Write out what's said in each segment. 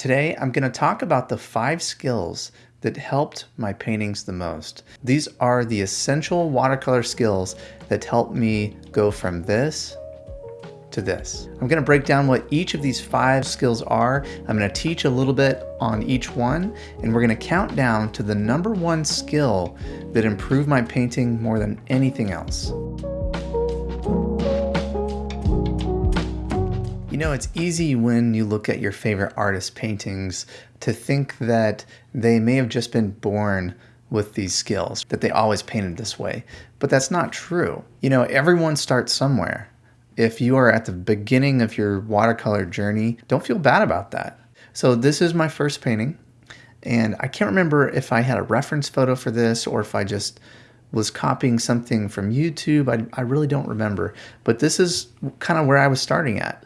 Today, I'm going to talk about the five skills that helped my paintings the most. These are the essential watercolor skills that helped me go from this to this. I'm going to break down what each of these five skills are. I'm going to teach a little bit on each one, and we're going to count down to the number one skill that improved my painting more than anything else. Know, it's easy when you look at your favorite artist paintings to think that they may have just been born with these skills, that they always painted this way. But that's not true. You know, everyone starts somewhere. If you are at the beginning of your watercolor journey, don't feel bad about that. So this is my first painting, and I can't remember if I had a reference photo for this or if I just was copying something from YouTube. I, I really don't remember, but this is kind of where I was starting at.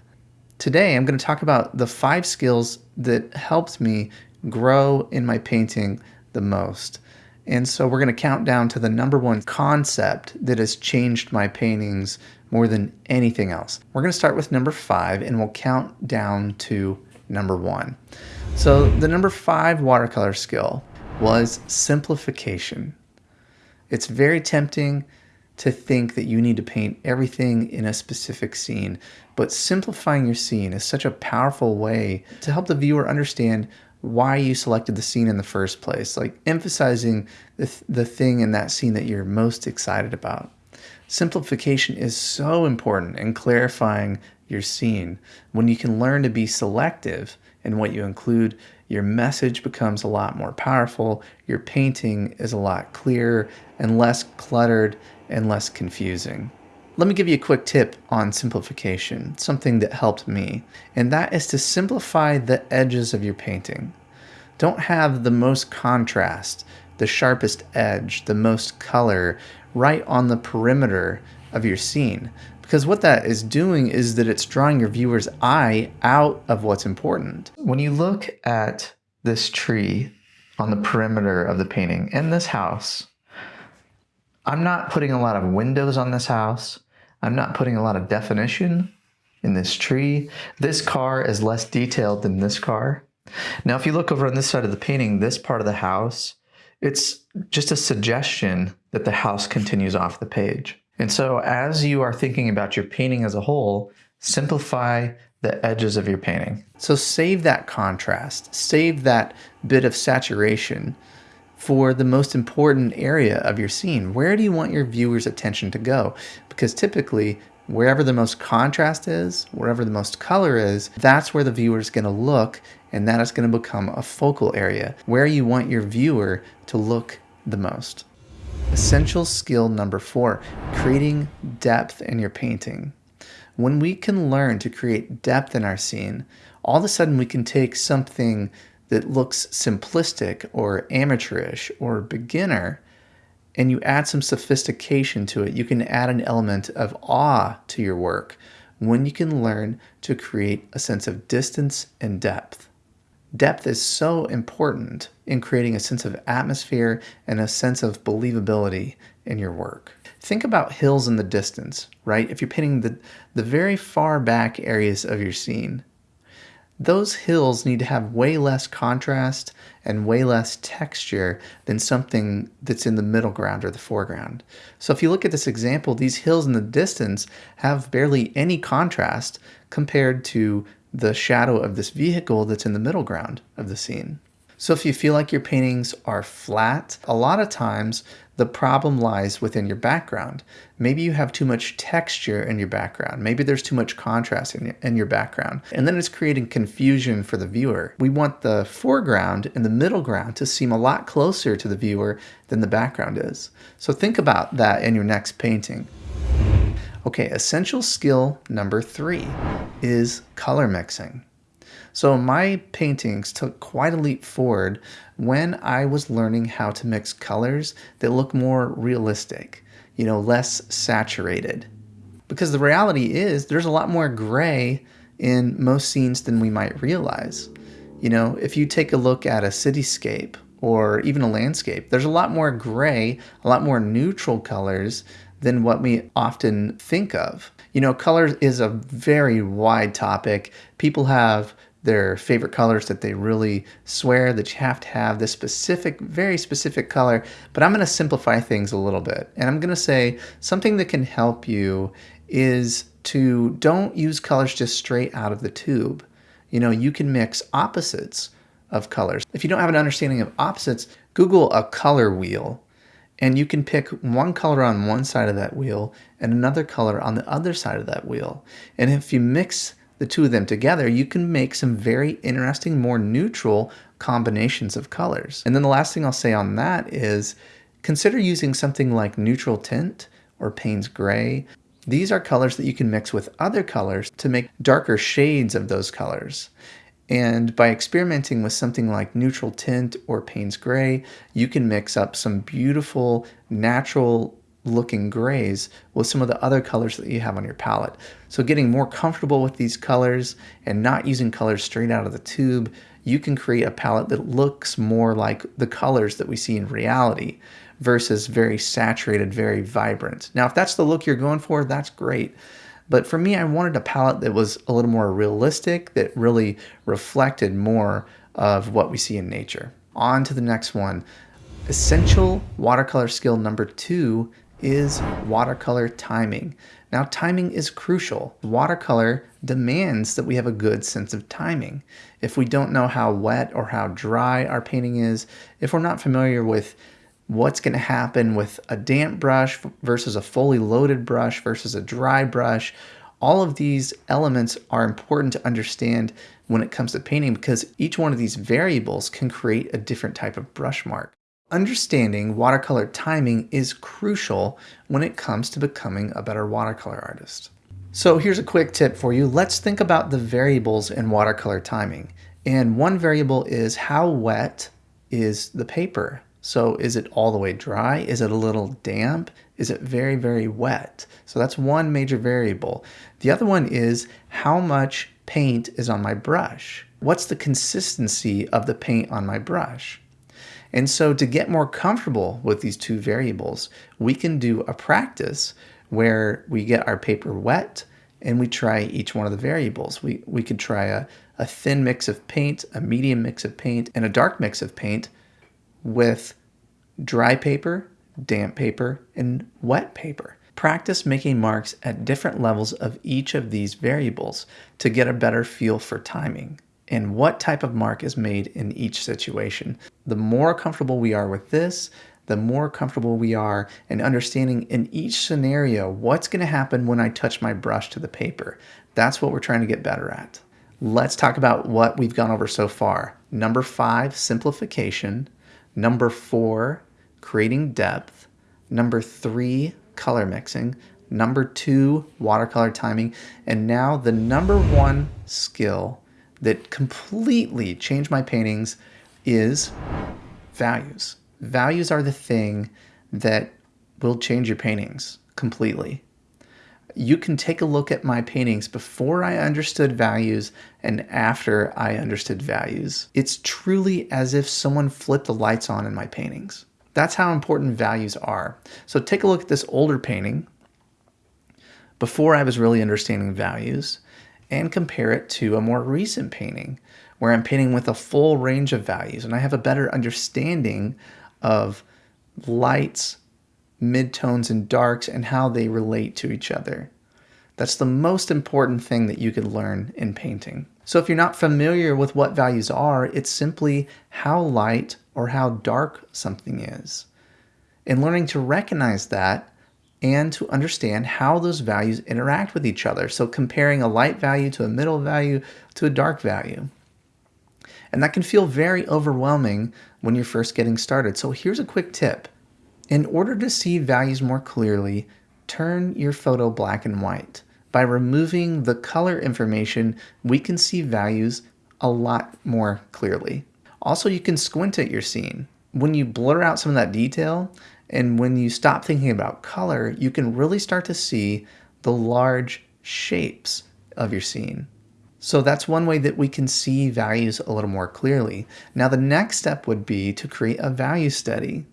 Today, I'm going to talk about the five skills that helped me grow in my painting the most. And so we're going to count down to the number one concept that has changed my paintings more than anything else. We're going to start with number five and we'll count down to number one. So the number five watercolor skill was simplification. It's very tempting to think that you need to paint everything in a specific scene, but simplifying your scene is such a powerful way to help the viewer understand why you selected the scene in the first place, like emphasizing the, th the thing in that scene that you're most excited about. Simplification is so important in clarifying your scene. When you can learn to be selective in what you include, your message becomes a lot more powerful, your painting is a lot clearer and less cluttered and less confusing. Let me give you a quick tip on simplification, something that helped me, and that is to simplify the edges of your painting. Don't have the most contrast, the sharpest edge, the most color right on the perimeter of your scene. Because what that is doing is that it's drawing your viewer's eye out of what's important. When you look at this tree on the perimeter of the painting and this house, I'm not putting a lot of windows on this house. I'm not putting a lot of definition in this tree. This car is less detailed than this car. Now, if you look over on this side of the painting, this part of the house, it's just a suggestion that the house continues off the page. And so as you are thinking about your painting as a whole, simplify the edges of your painting. So save that contrast, save that bit of saturation for the most important area of your scene. Where do you want your viewer's attention to go? Because typically, wherever the most contrast is, wherever the most color is, that's where the viewer is going to look, and that is going to become a focal area where you want your viewer to look the most. Essential skill number four, creating depth in your painting. When we can learn to create depth in our scene, all of a sudden we can take something that looks simplistic or amateurish or beginner and you add some sophistication to it, you can add an element of awe to your work when you can learn to create a sense of distance and depth. Depth is so important in creating a sense of atmosphere and a sense of believability in your work. Think about hills in the distance, right? If you're painting the, the very far back areas of your scene, those hills need to have way less contrast and way less texture than something that's in the middle ground or the foreground. So if you look at this example, these hills in the distance have barely any contrast compared to the shadow of this vehicle that's in the middle ground of the scene. So if you feel like your paintings are flat, a lot of times the problem lies within your background. Maybe you have too much texture in your background. Maybe there's too much contrast in your, in your background. And then it's creating confusion for the viewer. We want the foreground and the middle ground to seem a lot closer to the viewer than the background is. So think about that in your next painting. Okay, essential skill number three is color mixing. So my paintings took quite a leap forward when I was learning how to mix colors that look more realistic, you know, less saturated. Because the reality is there's a lot more gray in most scenes than we might realize. You know, if you take a look at a cityscape or even a landscape, there's a lot more gray, a lot more neutral colors than what we often think of. You know, color is a very wide topic. People have their favorite colors that they really swear that you have to have this specific, very specific color. But I'm going to simplify things a little bit. And I'm going to say something that can help you is to don't use colors just straight out of the tube. You know, you can mix opposites of colors. If you don't have an understanding of opposites, Google a color wheel and you can pick one color on one side of that wheel and another color on the other side of that wheel. And if you mix the two of them together, you can make some very interesting, more neutral combinations of colors. And then the last thing I'll say on that is consider using something like neutral tint or Payne's gray. These are colors that you can mix with other colors to make darker shades of those colors. And by experimenting with something like neutral tint or Payne's gray, you can mix up some beautiful natural looking grays with some of the other colors that you have on your palette. So getting more comfortable with these colors and not using colors straight out of the tube, you can create a palette that looks more like the colors that we see in reality versus very saturated, very vibrant. Now, if that's the look you're going for, that's great. But for me, I wanted a palette that was a little more realistic, that really reflected more of what we see in nature. On to the next one. Essential watercolor skill number two is watercolor timing. Now, timing is crucial. Watercolor demands that we have a good sense of timing. If we don't know how wet or how dry our painting is, if we're not familiar with what's going to happen with a damp brush versus a fully loaded brush versus a dry brush, all of these elements are important to understand when it comes to painting because each one of these variables can create a different type of brush mark. Understanding watercolor timing is crucial when it comes to becoming a better watercolor artist. So here's a quick tip for you. Let's think about the variables in watercolor timing. And one variable is how wet is the paper? So is it all the way dry? Is it a little damp? Is it very, very wet? So that's one major variable. The other one is how much paint is on my brush? What's the consistency of the paint on my brush? And so to get more comfortable with these two variables, we can do a practice where we get our paper wet and we try each one of the variables. We, we could try a, a thin mix of paint, a medium mix of paint, and a dark mix of paint with dry paper, damp paper, and wet paper. Practice making marks at different levels of each of these variables to get a better feel for timing and what type of mark is made in each situation. The more comfortable we are with this, the more comfortable we are in understanding in each scenario what's going to happen when I touch my brush to the paper. That's what we're trying to get better at. Let's talk about what we've gone over so far. Number five, simplification. Number four, creating depth. Number three, color mixing. Number two, watercolor timing. And now the number one skill that completely changed my paintings is values. Values are the thing that will change your paintings completely. You can take a look at my paintings before I understood values and after I understood values. It's truly as if someone flipped the lights on in my paintings. That's how important values are. So take a look at this older painting before I was really understanding values and compare it to a more recent painting where I'm painting with a full range of values and I have a better understanding of lights, midtones, and darks and how they relate to each other. That's the most important thing that you could learn in painting. So if you're not familiar with what values are, it's simply how light or how dark something is. And learning to recognize that and to understand how those values interact with each other. So comparing a light value to a middle value to a dark value. And that can feel very overwhelming when you're first getting started. So here's a quick tip. In order to see values more clearly, turn your photo black and white. By removing the color information, we can see values a lot more clearly. Also, you can squint at your scene. When you blur out some of that detail, and when you stop thinking about color, you can really start to see the large shapes of your scene. So that's one way that we can see values a little more clearly. Now the next step would be to create a value study.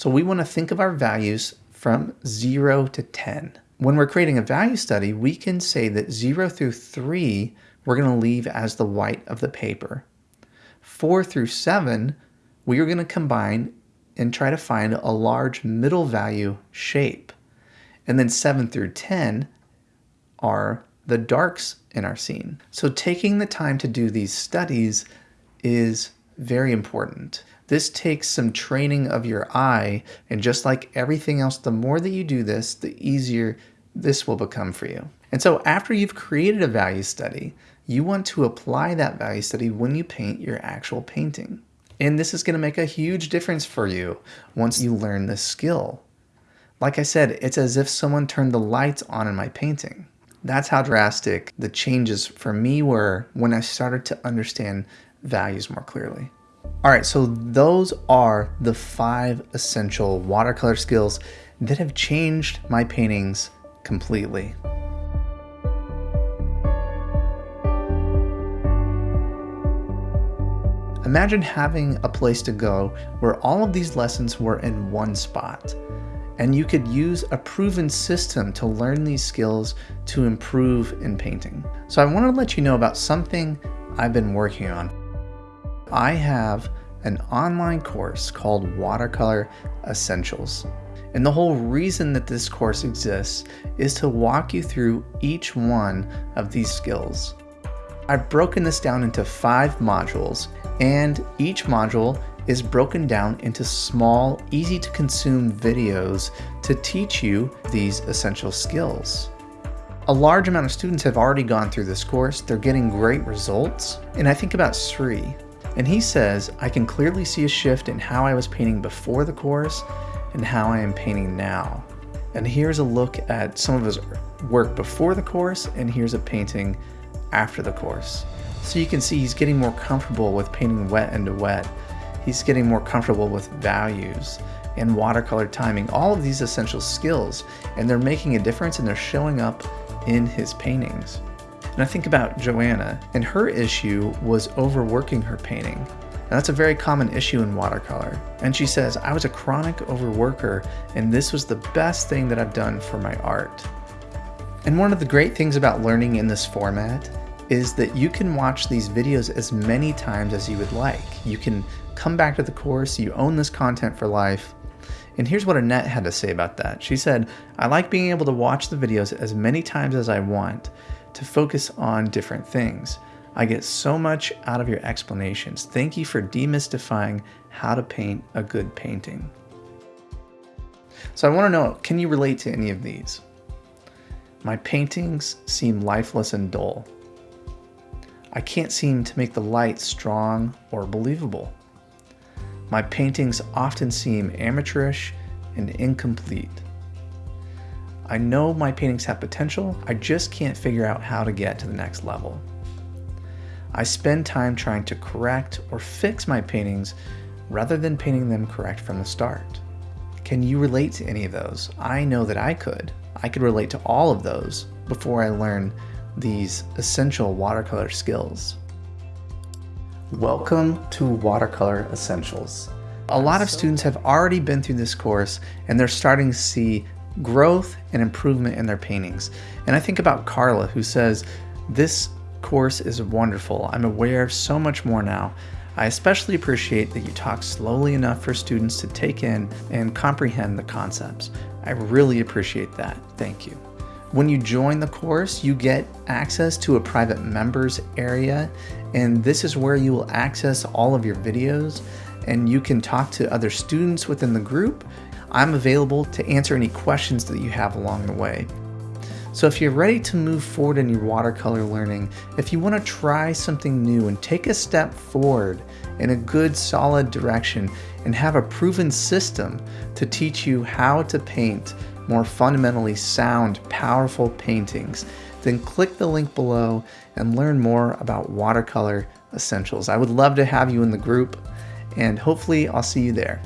So we want to think of our values from 0 to 10. When we're creating a value study, we can say that 0 through 3 we're going to leave as the white of the paper. 4 through 7, we are going to combine and try to find a large middle value shape. And then 7 through 10 are the darks in our scene. So taking the time to do these studies is very important. This takes some training of your eye, and just like everything else, the more that you do this, the easier this will become for you. And so after you've created a value study, you want to apply that value study when you paint your actual painting. And this is going to make a huge difference for you once you learn this skill. Like I said, it's as if someone turned the lights on in my painting. That's how drastic the changes for me were when I started to understand values more clearly. All right, so those are the five essential watercolor skills that have changed my paintings completely. Imagine having a place to go where all of these lessons were in one spot, and you could use a proven system to learn these skills to improve in painting. So I want to let you know about something I've been working on. I have an online course called Watercolor Essentials. And the whole reason that this course exists is to walk you through each one of these skills. I've broken this down into five modules, and each module is broken down into small, easy to consume videos to teach you these essential skills. A large amount of students have already gone through this course, they're getting great results, and I think about Sri, and he says, I can clearly see a shift in how I was painting before the course and how I am painting now. And here's a look at some of his work before the course, and here's a painting after the course. So you can see he's getting more comfortable with painting wet into wet. He's getting more comfortable with values and watercolor timing, all of these essential skills, and they're making a difference and they're showing up in his paintings. And I think about Joanna, and her issue was overworking her painting. And that's a very common issue in watercolor. And she says, I was a chronic overworker, and this was the best thing that I've done for my art. And one of the great things about learning in this format is that you can watch these videos as many times as you would like. You can come back to the course, you own this content for life. And here's what Annette had to say about that. She said, I like being able to watch the videos as many times as I want to focus on different things. I get so much out of your explanations. Thank you for demystifying how to paint a good painting. So I want to know, can you relate to any of these? My paintings seem lifeless and dull. I can't seem to make the light strong or believable. My paintings often seem amateurish and incomplete. I know my paintings have potential, I just can't figure out how to get to the next level. I spend time trying to correct or fix my paintings rather than painting them correct from the start. Can you relate to any of those? I know that I could. I could relate to all of those before I learned these essential watercolor skills. Welcome to Watercolor Essentials. A lot of students have already been through this course and they're starting to see growth and improvement in their paintings. And I think about Carla, who says, This course is wonderful. I'm aware of so much more now. I especially appreciate that you talk slowly enough for students to take in and comprehend the concepts. I really appreciate that. Thank you. When you join the course, you get access to a private members area, and this is where you will access all of your videos and you can talk to other students within the group. I'm available to answer any questions that you have along the way. So if you're ready to move forward in your watercolor learning, if you want to try something new and take a step forward in a good solid direction and have a proven system to teach you how to paint more fundamentally sound, powerful paintings, then click the link below and learn more about watercolor essentials. I would love to have you in the group and hopefully I'll see you there.